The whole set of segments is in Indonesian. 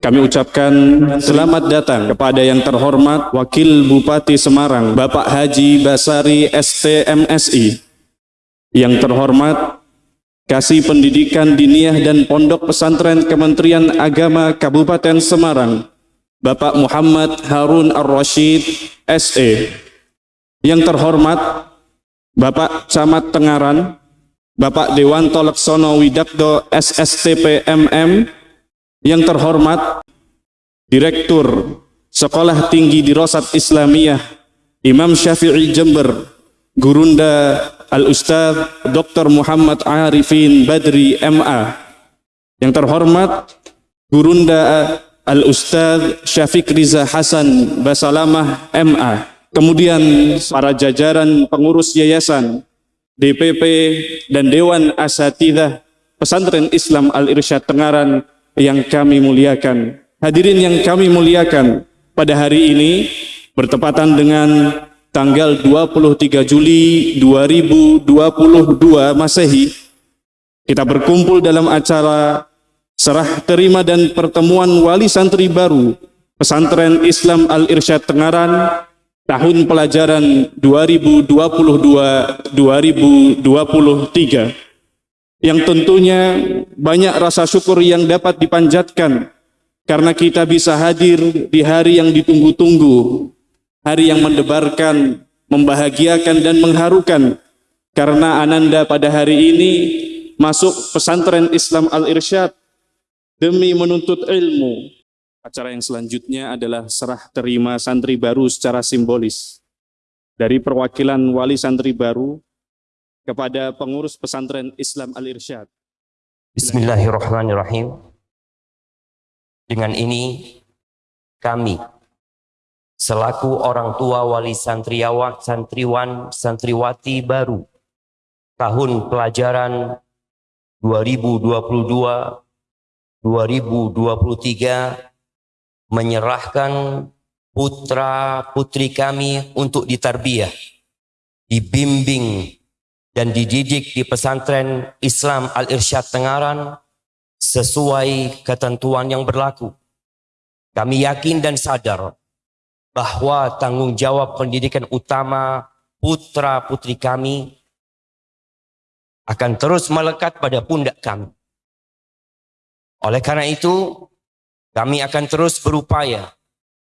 Kami ucapkan selamat datang kepada yang terhormat Wakil Bupati Semarang, Bapak Haji Basari STMSI. Yang terhormat Kasih Pendidikan Diniyah dan Pondok Pesantren Kementerian Agama Kabupaten Semarang, Bapak Muhammad Harun Ar-Rashid SE. Yang terhormat Bapak Camat Tengaran, Bapak Dewanto Leksono Widakdo SSTP MM, yang terhormat Direktur Sekolah Tinggi Dirosat Islamiyah Imam Syafi'i Jember Gurunda Al-Ustaz Dr. Muhammad Arifin Badri MA yang terhormat Gurunda Al-Ustaz Syafiq Riza Hasan Basalamah MA kemudian para jajaran pengurus yayasan DPP dan Dewan Asatidah Pesantren Islam Al-Irsyad Tengaran yang kami muliakan. Hadirin yang kami muliakan, pada hari ini bertepatan dengan tanggal 23 Juli 2022 Masehi, kita berkumpul dalam acara serah terima dan pertemuan wali santri baru Pesantren Islam Al-Irsyad Tengaran tahun pelajaran 2022-2023 yang tentunya banyak rasa syukur yang dapat dipanjatkan karena kita bisa hadir di hari yang ditunggu-tunggu, hari yang mendebarkan, membahagiakan dan mengharukan karena Ananda pada hari ini masuk pesantren Islam Al-Irsyad demi menuntut ilmu. Acara yang selanjutnya adalah serah terima santri baru secara simbolis. Dari perwakilan wali santri baru, kepada pengurus pesantren Islam Al-Irsyad. Bismillahirrahmanirrahim. Dengan ini kami selaku orang tua wali santriawan, santriwan, santriwati baru tahun pelajaran 2022-2023 menyerahkan putra putri kami untuk ditarbiyah, dibimbing dan dididik di pesantren Islam Al-Irsyad Tengaran sesuai ketentuan yang berlaku. Kami yakin dan sadar bahwa tanggung jawab pendidikan utama putra-putri kami akan terus melekat pada pundak kami. Oleh karena itu, kami akan terus berupaya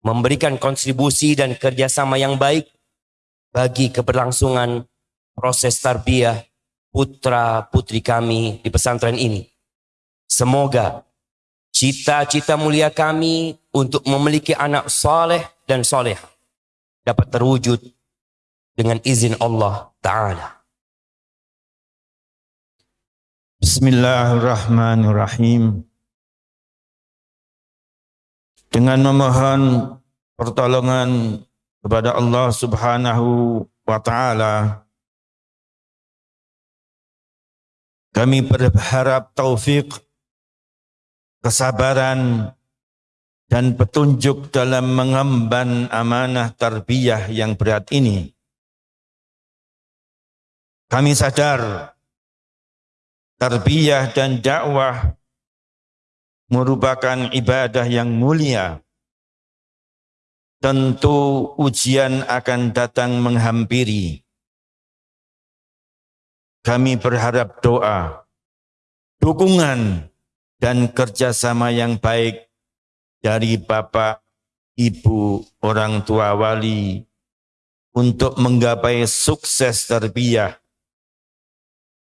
memberikan kontribusi dan kerjasama yang baik bagi keberlangsungan proses tarbiyah putra putri kami di pesantren ini. Semoga cita-cita mulia kami untuk memiliki anak soleh dan soleh dapat terwujud dengan izin Allah Ta'ala. Bismillahirrahmanirrahim. Dengan memohon pertolongan kepada Allah Subhanahu wa taala Kami berharap taufik, kesabaran, dan petunjuk dalam mengemban amanah tarbiyah yang berat ini. Kami sadar tarbiyah dan dakwah merupakan ibadah yang mulia. Tentu ujian akan datang menghampiri kami berharap doa, dukungan, dan kerjasama yang baik dari Bapak, Ibu, orang tua wali untuk menggapai sukses terbiah,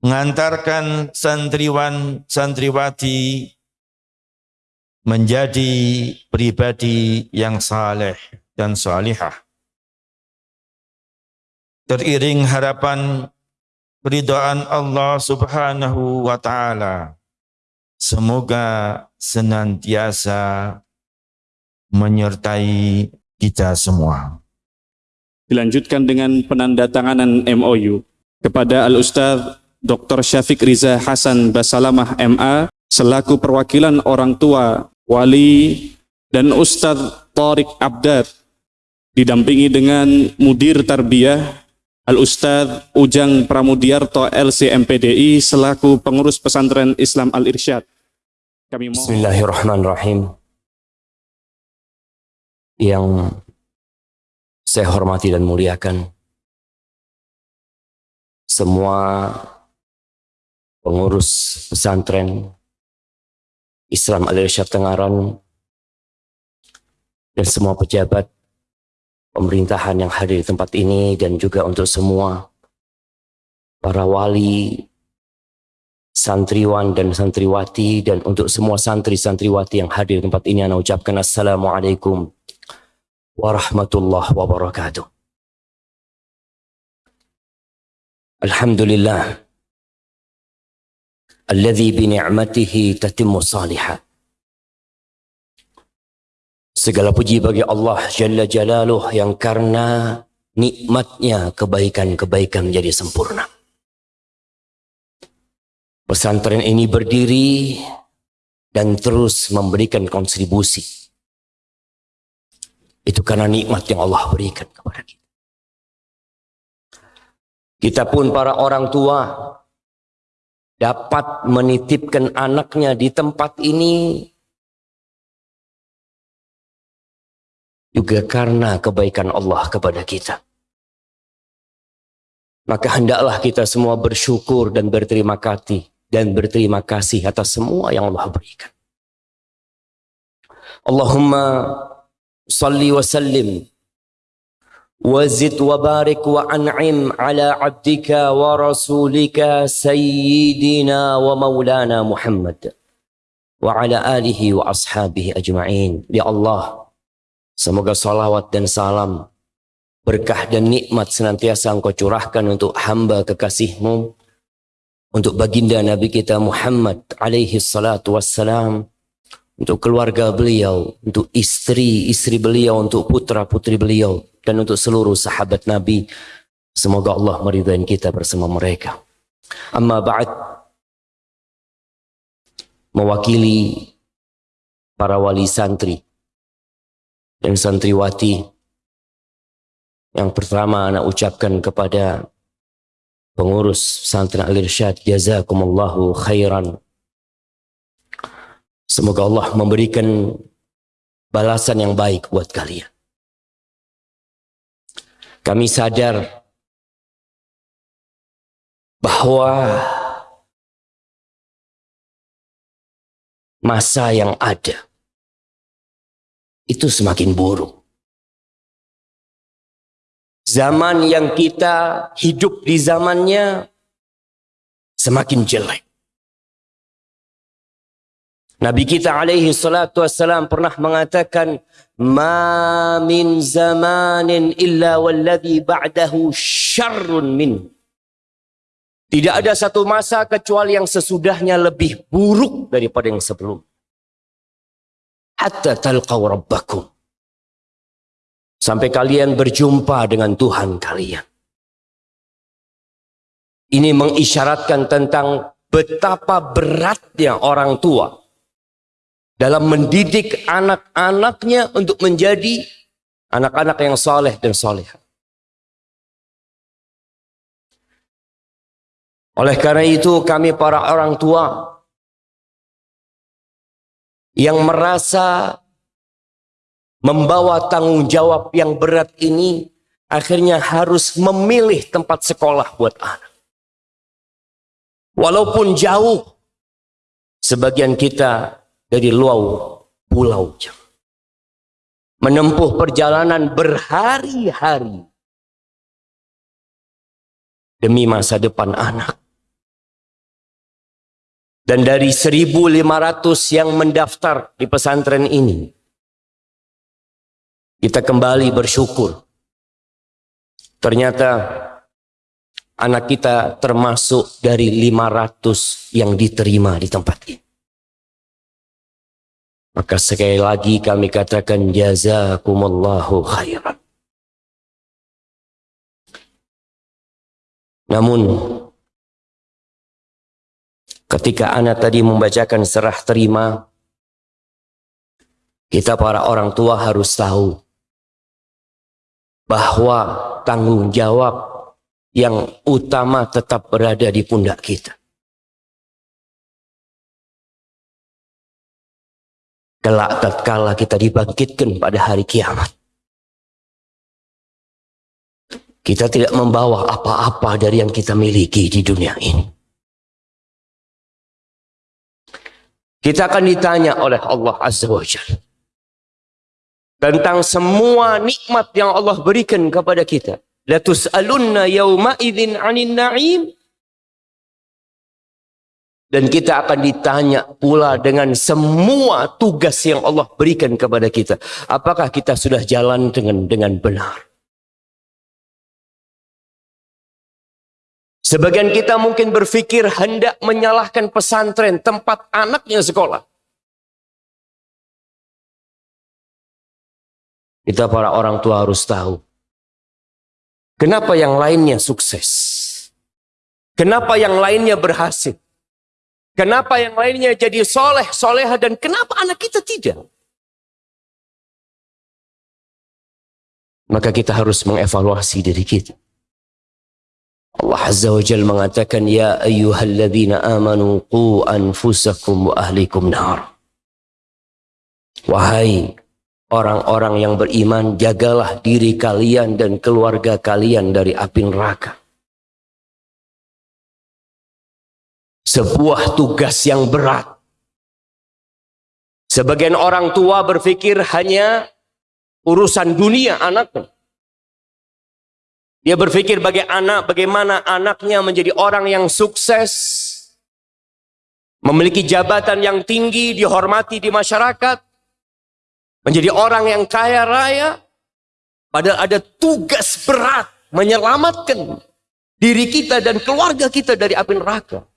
mengantarkan santriwan santriwati menjadi pribadi yang saleh dan salihah. Teriring harapan keridhaan Allah Subhanahu wa taala. Semoga senantiasa menyertai kita semua. Dilanjutkan dengan penandatanganan MOU kepada Al-Ustaz Dr. Syafiq Riza Hasan Basalamah MA selaku perwakilan orang tua, wali, dan Ustadz Tariq Abdad didampingi dengan Mudir Tarbiyah Al-Ustadz Ujang Pramudiarto LCMPDI selaku pengurus pesantren Islam Al-Irsyad. Kami mohon. Bismillahirrahmanirrahim. yang saya hormati dan muliakan semua pengurus pesantren Islam Al-Irsyad Tengaran dan semua pejabat pemerintahan yang hadir di tempat ini dan juga untuk semua para wali santriwan dan santriwati dan untuk semua santri santriwati yang hadir di tempat ini ana ucapkan assalamualaikum warahmatullahi wabarakatuh. Alhamdulillah. Alladzi bi ni'matihi tatimmu Segala puji bagi Allah Jalla Jalaluh yang karena nikmatnya kebaikan-kebaikan menjadi sempurna. Pesantren ini berdiri dan terus memberikan kontribusi. Itu karena nikmat yang Allah berikan kepada kita. Kita pun para orang tua dapat menitipkan anaknya di tempat ini juga karena kebaikan Allah kepada kita. Maka hendaklah kita semua bersyukur dan berterima kasih dan berterima kasih atas semua yang Allah berikan. Allahumma salli wa sallim وزد وبارك وأنعم على عبدك ورسولك سيدنا ومولانا محمد وعلى آله وأصحابه أجمعين يا الله semoga salawat dan salam berkah dan nikmat senantiasa engkau curahkan untuk hamba kekasihmu untuk baginda Nabi kita Muhammad alaihi salatu wassalam, untuk keluarga beliau, untuk istri-istri beliau, untuk putra-putri beliau, dan untuk seluruh sahabat Nabi. Semoga Allah meridai kita bersama mereka. Amma ba'd, mewakili para wali santri dan santriwati, yang pertama anak ucapkan kepada pengurus pesantren Al-Irsyad jazakumullahu khairan. Semoga Allah memberikan balasan yang baik buat kalian. Kami sadar bahwa masa yang ada itu semakin buruk Zaman yang kita hidup di zamannya semakin jelek. Nabi kita alaihi salatu wassalam pernah mengatakan ma min zamanin illa walladhi ba'dahu syarrun min. Tidak ada satu masa kecuali yang sesudahnya lebih buruk daripada yang sebelum. Hatta talqaw rabbakum Sampai kalian berjumpa dengan Tuhan kalian. Ini mengisyaratkan tentang betapa beratnya orang tua dalam mendidik anak-anaknya untuk menjadi anak-anak yang soleh dan soleh. Oleh karena itu kami para orang tua yang merasa membawa tanggung jawab yang berat ini akhirnya harus memilih tempat sekolah buat anak. Walaupun jauh, sebagian kita dari luar pulau menempuh perjalanan berhari-hari demi masa depan anak. Dan dari 1.500 yang mendaftar di pesantren ini, kita kembali bersyukur. Ternyata anak kita termasuk dari 500 yang diterima di tempat ini. Maka sekali lagi kami katakan jazakumullahu khairan. Namun ketika anak tadi membacakan serah terima, kita para orang tua harus tahu bahwa tanggung jawab yang utama tetap berada di pundak kita. Kelak tatkala kita dibangkitkan pada hari kiamat. Kita tidak membawa apa-apa dari yang kita miliki di dunia ini. Kita akan ditanya oleh Allah Azza wa tentang semua nikmat yang Allah berikan kepada kita. La tus'alunna 'anil na'im. Dan kita akan ditanya pula dengan semua tugas yang Allah berikan kepada kita. Apakah kita sudah jalan dengan dengan benar? Sebagian kita mungkin berpikir hendak menyalahkan pesantren tempat anaknya sekolah. Kita para orang tua harus tahu. Kenapa yang lainnya sukses? Kenapa yang lainnya berhasil? Kenapa yang lainnya jadi soleh, soleha, dan kenapa anak kita tidak? Maka kita harus mengevaluasi diri kita. Allah Azza wa Jal mengatakan, Ya ayyuhalladzina amanu qu anfusakum wa ahlikum nar. Wahai orang-orang yang beriman, jagalah diri kalian dan keluarga kalian dari api neraka. Sebuah tugas yang berat. Sebagian orang tua berpikir hanya urusan dunia anaknya. Dia berpikir bagi anak, bagaimana anaknya menjadi orang yang sukses, memiliki jabatan yang tinggi, dihormati di masyarakat, menjadi orang yang kaya raya, padahal ada tugas berat menyelamatkan diri kita dan keluarga kita dari api neraka.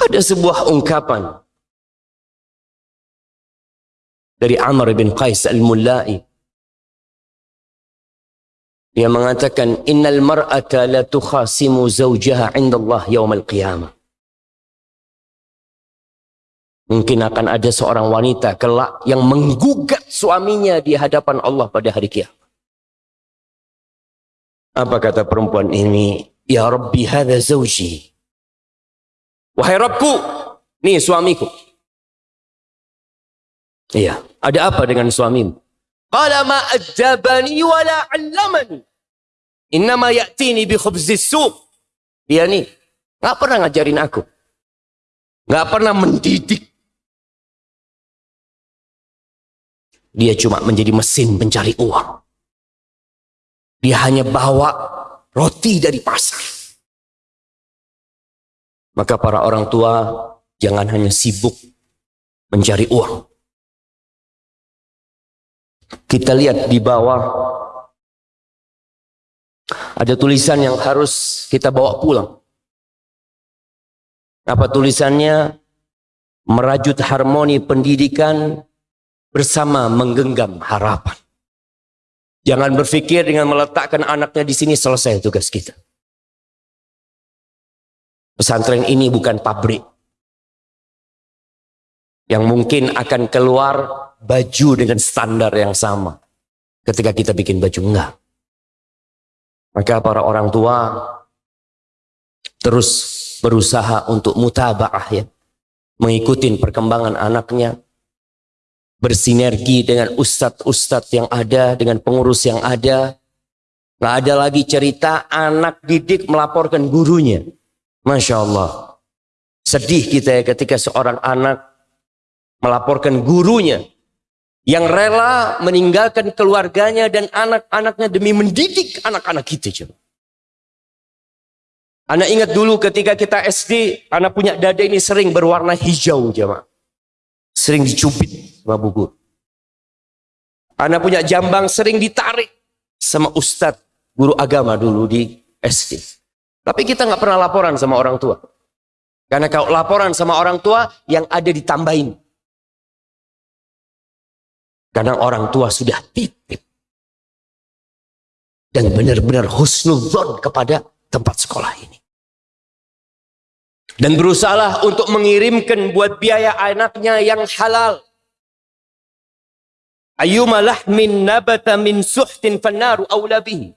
Ada sebuah ungkapan dari Amr bin Qais al-Mullai. Dia mengatakan, Innal mar'ata la tukhasimu zawjaha inda Allah yawm al-qiyamah. Mungkin akan ada seorang wanita kelak yang menggugat suaminya di hadapan Allah pada hari kiamat. Apa kata perempuan ini? Ya Rabbi hadha zawji. Wahai Rabbku, nih suamiku. Iya, ada apa dengan suamimu? Qala ma ajabani wa la 'allamani. Innama ya'tini bi khubzis suq. Dia nih, nggak pernah ngajarin aku. nggak pernah mendidik Dia cuma menjadi mesin pencari uang. Dia hanya bawa roti dari pasar. Maka para orang tua jangan hanya sibuk mencari uang. Kita lihat di bawah ada tulisan yang harus kita bawa pulang. Apa tulisannya? Merajut harmoni pendidikan bersama menggenggam harapan. Jangan berpikir dengan meletakkan anaknya di sini selesai tugas kita. Pesantren ini bukan pabrik yang mungkin akan keluar baju dengan standar yang sama ketika kita bikin baju enggak. Maka para orang tua terus berusaha untuk mutabaah ya, mengikuti perkembangan anaknya, bersinergi dengan ustadz-ustadz yang ada, dengan pengurus yang ada. Nggak ada lagi cerita anak didik melaporkan gurunya. Masya Allah. Sedih kita ya ketika seorang anak melaporkan gurunya yang rela meninggalkan keluarganya dan anak-anaknya demi mendidik anak-anak kita. Coba. Anak ingat dulu ketika kita SD, anak punya dada ini sering berwarna hijau jemaah. Sering dicubit sama buku. Anak punya jambang sering ditarik sama ustadz guru agama dulu di SD. Tapi kita nggak pernah laporan sama orang tua. Karena kalau laporan sama orang tua yang ada ditambahin. Karena orang tua sudah titip. Dan benar-benar husnuzon kepada tempat sekolah ini dan berusahalah untuk mengirimkan buat biaya anaknya yang halal. Ayyuma lahmin nabata min suhtin fannaru awla bihi.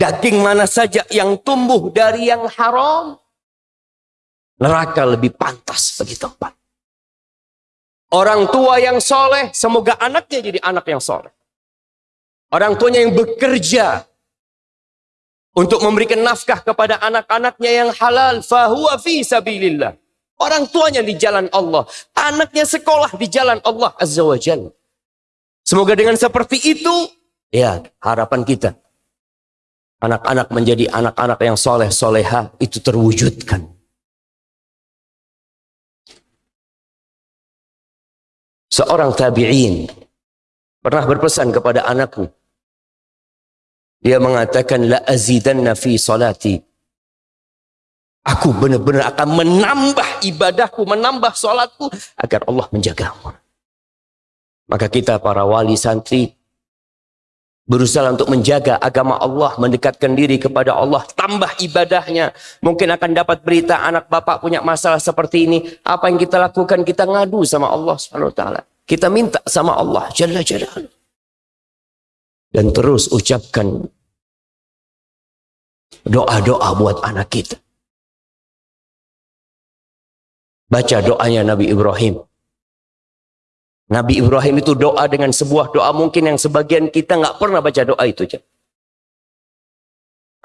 Daging mana saja yang tumbuh dari yang haram, Neraka lebih pantas bagi tempat. Orang tua yang soleh, semoga anaknya jadi anak yang soleh. Orang tuanya yang bekerja untuk memberikan nafkah kepada anak-anaknya yang halal, fahuwa fi sabilillah. Orang tuanya di jalan Allah, anaknya sekolah di jalan Allah Azza wa Jalla. Semoga dengan seperti itu, ya harapan kita. Anak-anak menjadi anak-anak yang soleh, soleha, itu terwujudkan. Seorang tabi'in pernah berpesan kepada anakku. Dia mengatakan, La azidanna fi salati. Aku benar-benar akan menambah ibadahku, menambah salatku agar Allah menjagamu. Maka kita para wali santri berusaha untuk menjaga agama Allah, mendekatkan diri kepada Allah, tambah ibadahnya. Mungkin akan dapat berita anak bapak punya masalah seperti ini. Apa yang kita lakukan? Kita ngadu sama Allah Subhanahu wa taala. Kita minta sama Allah Jalla Jalla. Dan terus ucapkan doa-doa buat anak kita. Baca doanya Nabi Ibrahim. Nabi Ibrahim itu doa dengan sebuah doa mungkin yang sebagian kita nggak pernah baca doa itu.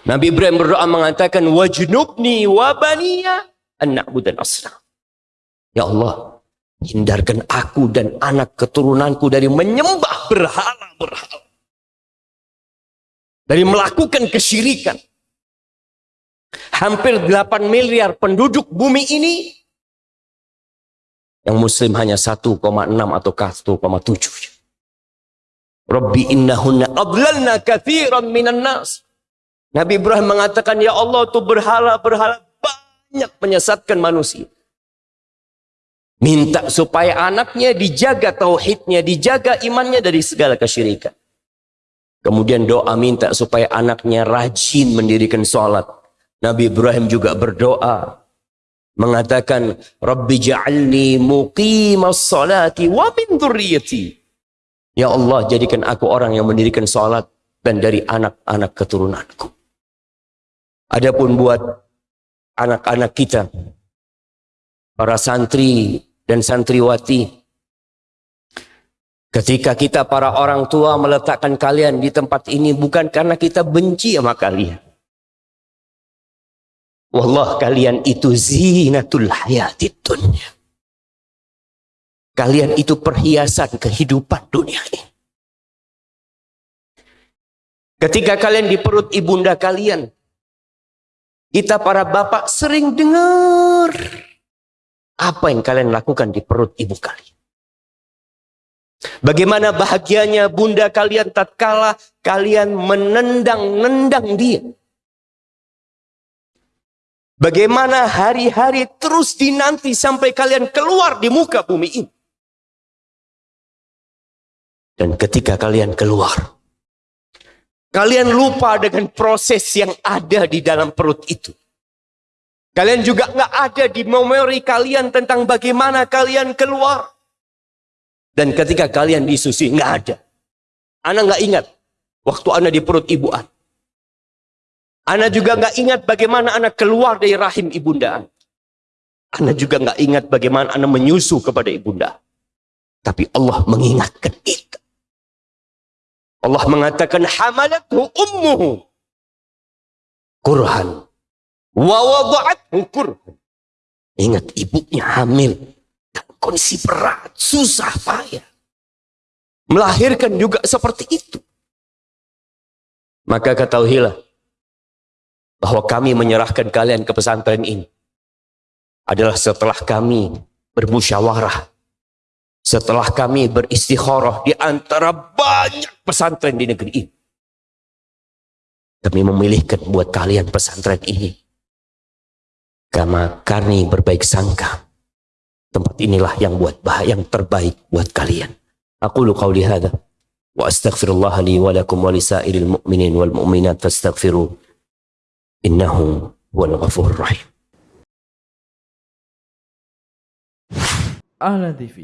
Nabi Ibrahim berdoa mengatakan wajnubni wa baniya an na'budan asnam. Ya Allah, hindarkan aku dan anak keturunanku dari menyembah berhala-berhala. Dari melakukan kesyirikan. Hampir 8 miliar penduduk bumi ini yang muslim hanya 1,6 atau 1,7. Rabbi innahunna adlalna kathiran minan nas. Nabi Ibrahim mengatakan, Ya Allah itu berhala-berhala banyak menyesatkan manusia. Minta supaya anaknya dijaga tauhidnya, dijaga imannya dari segala kesyirikan. Kemudian doa minta supaya anaknya rajin mendirikan sholat. Nabi Ibrahim juga berdoa mengatakan Rabbi ja'alni muqimas salati wa min dzurriyyati. Ya Allah, jadikan aku orang yang mendirikan salat dan dari anak-anak keturunanku. Adapun buat anak-anak kita para santri dan santriwati ketika kita para orang tua meletakkan kalian di tempat ini bukan karena kita benci sama kalian Wallah kalian itu zinatul hayatid dunia. Kalian itu perhiasan kehidupan dunia ini. Ketika kalian di perut ibunda kalian, kita para bapak sering dengar apa yang kalian lakukan di perut ibu kalian. Bagaimana bahagianya bunda kalian tatkala kalian menendang-nendang dia. Bagaimana hari-hari terus dinanti sampai kalian keluar di muka bumi ini. Dan ketika kalian keluar, kalian lupa dengan proses yang ada di dalam perut itu. Kalian juga nggak ada di memori kalian tentang bagaimana kalian keluar. Dan ketika kalian disusui, nggak ada. Anak nggak ingat waktu anak di perut ibu Anda. Anda juga nggak ingat bagaimana anak keluar dari rahim ibunda. Anda juga nggak ingat bagaimana Anda menyusu kepada ibunda. Tapi Allah mengingatkan itu. Allah mengatakan hamalathu ummuhu kurhan wa wada'athu kurhan. Ingat ibunya hamil dan kondisi berat, susah payah. Melahirkan juga seperti itu. Maka ketahuilah bahwa kami menyerahkan kalian ke pesantren ini adalah setelah kami bermusyawarah setelah kami beristikharah di antara banyak pesantren di negeri ini. Kami memilihkan buat kalian pesantren ini. Karena kami berbaik sangka tempat inilah yang buat bah yang terbaik buat kalian. Aku lu qauli hadza wa astaghfirullah wa lakum wa lisairil mu'minin wal mu'minat fastaghfiruh إنه هو الغفور الرحيم. Ahlan TV